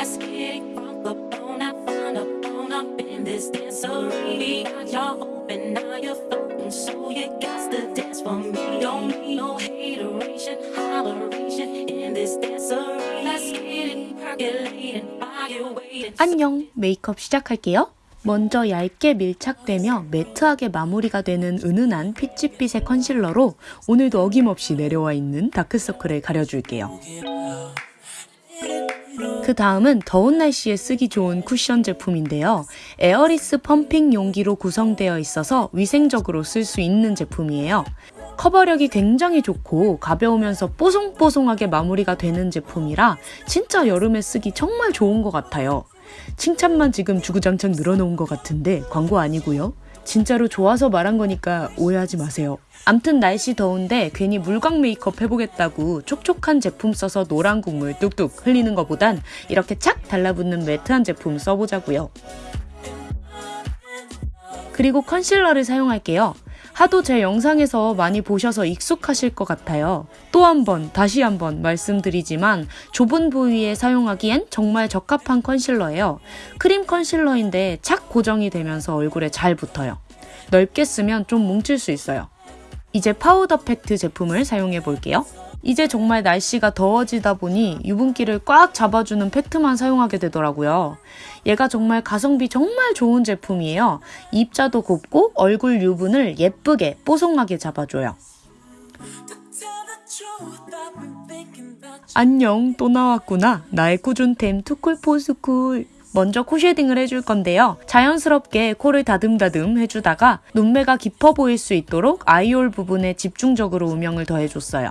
Let's it crunk up on up, fun up, on up in this dancery. Got y'all open, now you're floating, so you got to dance for me. Don't need no hateration, holleration in this dancery. Let's get it percolating, fire waiting. 안녕 메이크업 시작할게요. 먼저 얇게 밀착되며 매트하게 마무리가 되는 은은한 피치빛의 컨실러로 오늘도 어김없이 내려와 있는 다크서클을 가려줄게요. 그 다음은 더운 날씨에 쓰기 좋은 쿠션 제품인데요. airless pumping 용기로 구성되어 있어서 위생적으로 쓸 수 있는 제품이에요. 커버력이 굉장히 좋고 가벼우면서 뽀송뽀송하게 마무리가 되는 제품이라 진짜 여름에 쓰기 정말 좋은 것 같아요. 칭찬만 지금 주구장창 늘어놓은 것 같은데 광고 아니고요. 진짜로 좋아서 말한 거니까 오해하지 마세요. 암튼 날씨 더운데 괜히 물광 메이크업 해보겠다고 촉촉한 제품 써서 노란 국물 뚝뚝 흘리는 것보단 이렇게 착 달라붙는 matte한 제품 써보자고요. 그리고 컨실러를 사용할게요. 하도 제 영상에서 많이 보셔서 익숙하실 것 같아요. 또 한 번, 다시 한 번 말씀드리지만 좁은 부위에 사용하기엔 정말 적합한 컨실러예요. 크림 컨실러인데 착 고정이 되면서 얼굴에 잘 붙어요. 넓게 쓰면 좀 뭉칠 수 있어요. 이제 파우더 팩트 제품을 사용해 볼게요. 이제 정말 날씨가 더워지다 보니 유분기를 꽉 잡아주는 팩트만 사용하게 되더라고요. 얘가 정말 가성비 정말 좋은 제품이에요. 입자도 곱고 얼굴 유분을 예쁘게 뽀송하게 잡아줘요. 안녕 또 나왔구나 나의 꾸준템 투쿨포스쿨 먼저 코 shading을 해줄 건데요. 자연스럽게 코를 다듬다듬 해주다가 눈매가 깊어 보일 수 있도록 eye hole 부분에 집중적으로 음영을 더해줬어요.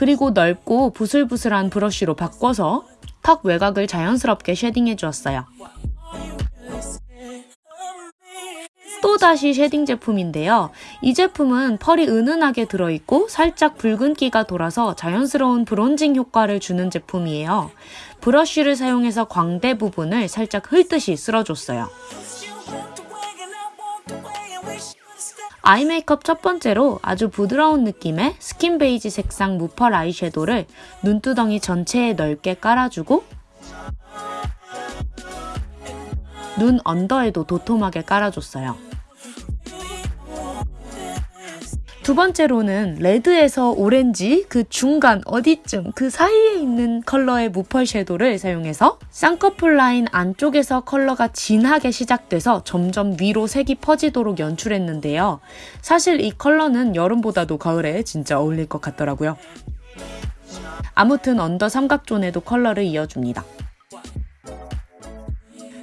그리고 넓고 부슬부슬한 브러쉬로 바꿔서 턱 외곽을 자연스럽게 shading해 주었어요. 또다시 shading 제품인데요. 이 제품은 펄이 은은하게 들어있고 살짝 붉은기가 돌아서 자연스러운 bronzing 효과를 주는 제품이에요. 브러쉬를 사용해서 광대 부분을 살짝 훑듯이 쓸어줬어요. 아이 메이크업 첫 번째로 아주 부드러운 느낌의 스킨 베이지 색상 무펄 아이섀도를 눈두덩이 전체에 넓게 깔아주고 눈 언더에도 도톰하게 깔아줬어요. 두 번째로는 레드에서 오렌지 그 중간 어디쯤 그 사이에 있는 컬러의 무펄 섀도를 사용해서 쌍꺼풀 라인 안쪽에서 컬러가 진하게 시작돼서 점점 위로 색이 퍼지도록 연출했는데요. 사실 이 컬러는 여름보다도 가을에 진짜 어울릴 것 같더라고요. 아무튼 under 삼각존에도 컬러를 이어줍니다.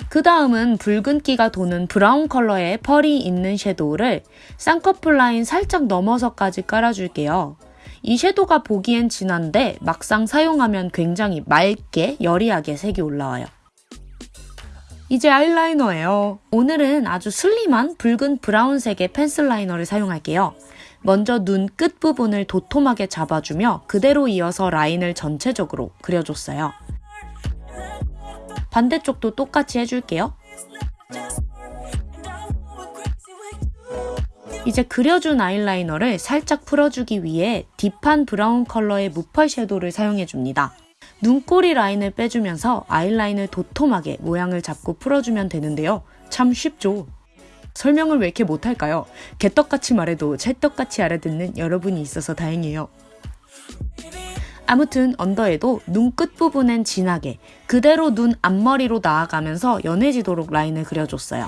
그 다음은 붉은기가 도는 브라운 컬러의 펄이 있는 섀도우를 쌍꺼풀 라인 살짝 넘어서까지 깔아줄게요. 이 섀도우가 보기엔 진한데 막상 사용하면 굉장히 맑게 여리하게 색이 올라와요. 이제 아이라이너예요. 오늘은 아주 슬림한 붉은 브라운색의 펜슬 라이너를 사용할게요. 먼저 눈 끝 부분을 도톰하게 잡아주며 그대로 이어서 라인을 전체적으로 그려줬어요. 반대쪽도 똑같이 해줄게요. 이제 그려준 아이라이너를 살짝 풀어주기 위해 deep한 브라운 컬러의 무펄 섀도우를 사용해줍니다. 눈꼬리 라인을 빼주면서 아이라인을 도톰하게 모양을 잡고 풀어주면 되는데요. 참 쉽죠? 설명을 왜 이렇게 못할까요? 개떡같이 말해도 찰떡같이 알아듣는 여러분이 있어서 다행이에요. 아무튼 언더에도 눈 끝 부분엔 진하게 그대로 눈 앞머리로 나아가면서 연해지도록 라인을 그려줬어요.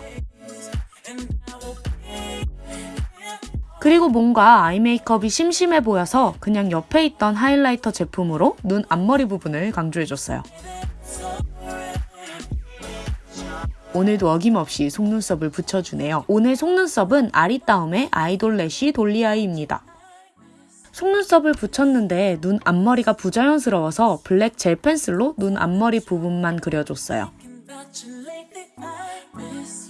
그리고 뭔가 아이 메이크업이 심심해 보여서 그냥 옆에 있던 하이라이터 제품으로 눈 앞머리 부분을 강조해줬어요. 오늘도 어김없이 속눈썹을 붙여주네요. 오늘 속눈썹은 아리따움의 아이돌 래쉬 돌리아이입니다. 속눈썹을 붙였는데 눈 앞머리가 부자연스러워서 블랙 젤 펜슬로 눈 앞머리 부분만 그려줬어요.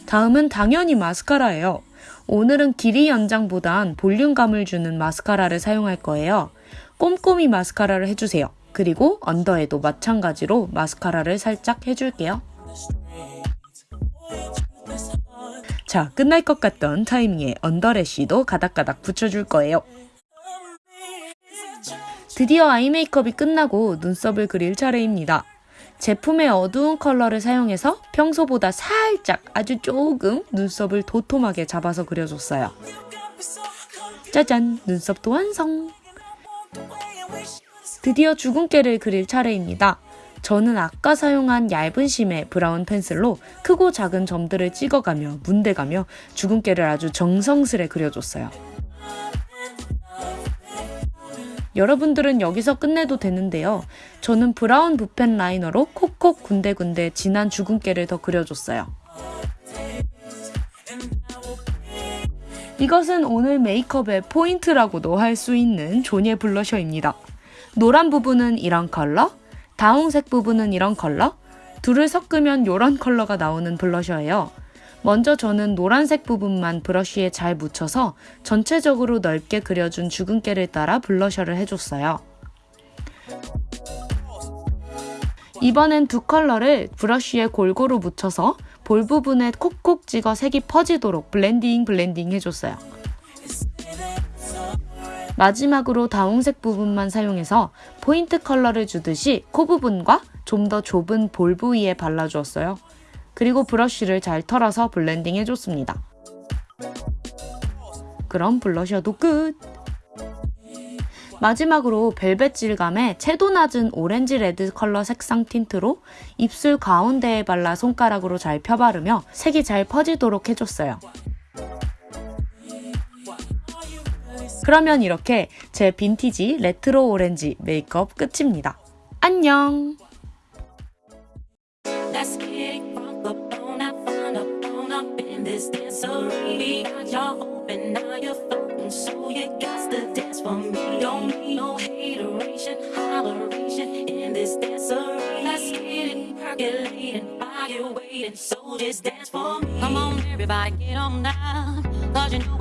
다음은 당연히 마스카라예요. 오늘은 길이 연장보단 볼륨감을 주는 마스카라를 사용할 거예요. 꼼꼼히 마스카라를 해주세요. 그리고 언더에도 마찬가지로 마스카라를 살짝 해줄게요. 자, 끝날 것 같던 타이밍에 underlash도 가닥가닥 붙여줄 거예요. 드디어 아이 메이크업이 끝나고 눈썹을 그릴 차례입니다. 제품의 어두운 컬러를 사용해서 평소보다 살짝 아주 조금 눈썹을 도톰하게 잡아서 그려줬어요. 짜잔! 눈썹도 완성! 드디어 주근깨를 그릴 차례입니다. 저는 아까 사용한 얇은 심의 브라운 펜슬로 크고 작은 점들을 찍어가며 문대가며 주근깨를 아주 정성스레 그려줬어요. 여러분들은 여기서 끝내도 되는데요. 저는 브라운 붓펜 라이너로 콕콕 군데군데 진한 주근깨를 더 그려줬어요. 이것은 오늘 메이크업의 포인트라고도 할 수 있는 조니의 블러셔입니다. 노란 부분은 이런 컬러, 다홍색 부분은 이런 컬러, 둘을 섞으면 이런 컬러가 나오는 블러셔예요. 먼저 저는 노란색 부분만 브러쉬에 잘 묻혀서 전체적으로 넓게 그려준 주근깨를 따라 블러셔를 해줬어요. 이번엔 두 컬러를 브러쉬에 골고루 묻혀서 볼 부분에 콕콕 찍어 색이 퍼지도록 블렌딩 블렌딩 해줬어요. 마지막으로 다홍색 부분만 사용해서 포인트 컬러를 주듯이 코 부분과 좀 더 좁은 볼 부위에 발라주었어요. 그리고 브러쉬를 잘 털어서 블렌딩 해줬습니다. 그럼 블러셔도 끝! 마지막으로 벨벳 질감의 채도 낮은 오렌지 레드 컬러 색상 틴트로 입술 가운데에 발라 손가락으로 잘 펴바르며 색이 잘 퍼지도록 해줬어요. 그러면 이렇게 제 빈티지 레트로 오렌지 메이크업 끝입니다. 안녕! This dancery. We got y'all open, now you're floating, so you got to dance for me. Don't need no hateration, holleration in this dancery. Let's get it percolating, fire waiting, so just dance for me. Come on, everybody, get on down, cause you know